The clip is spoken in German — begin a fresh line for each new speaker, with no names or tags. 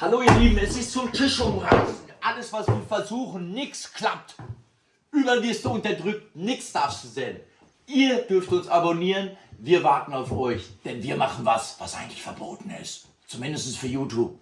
Hallo ihr Lieben, es ist zum Tisch umreißen. Alles was wir versuchen, nichts klappt. Überall wirst du unterdrückt, nichts darfst du sehen. Ihr dürft uns abonnieren, wir warten auf euch, denn wir machen was, was eigentlich verboten ist. Zumindest für YouTube.